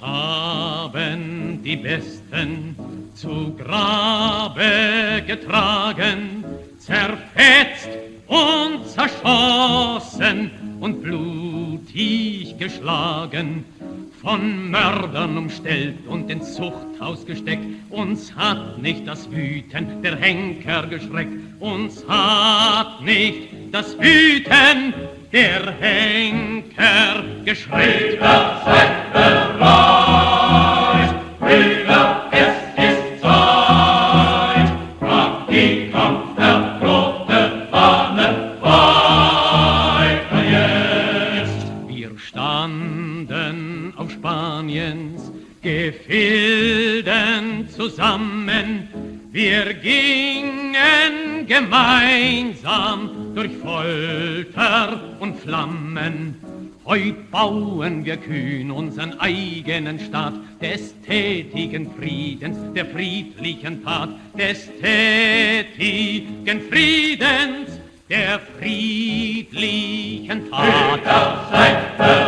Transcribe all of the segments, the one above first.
haben die Besten zu Grabe getragen, zerfetzt und zerschossen und blutig geschlagen, von Mördern umstellt und ins Zuchthaus gesteckt. Uns hat nicht das Wüten der Henker geschreckt, uns hat nicht das Wüten der Henker geschreckt. Standen auf Spaniens Gefilden zusammen, wir gingen gemeinsam durch Folter und Flammen. Heut bauen wir kühn unseren eigenen Staat des tätigen Friedens, der friedlichen Tat, des tätigen Friedens, der friedlichen Tat. Brüder,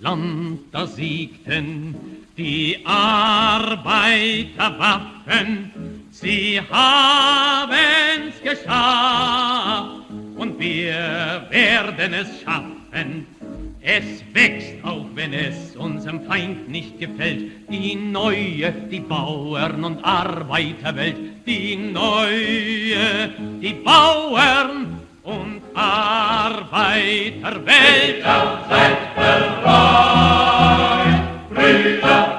Russland, da siegten die Arbeiterwaffen, sie haben's geschafft und wir werden es schaffen. Es wächst, auch wenn es unserem Feind nicht gefällt, die neue, die Bauern- und Arbeiterwelt, die neue, die Bauern- und Arbeiterwelt. Brüder, seid bereit, America.